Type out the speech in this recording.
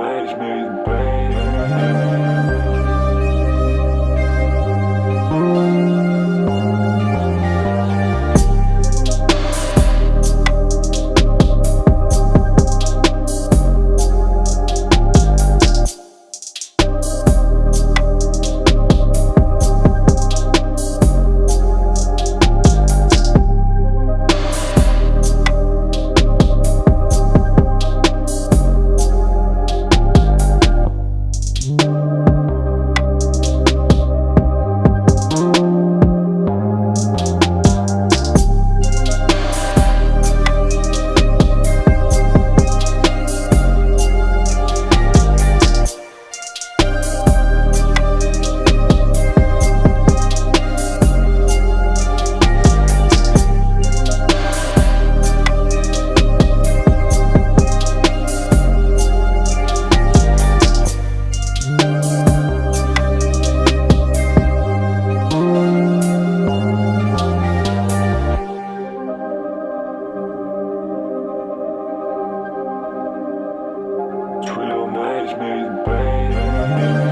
made me the pain. me, pain.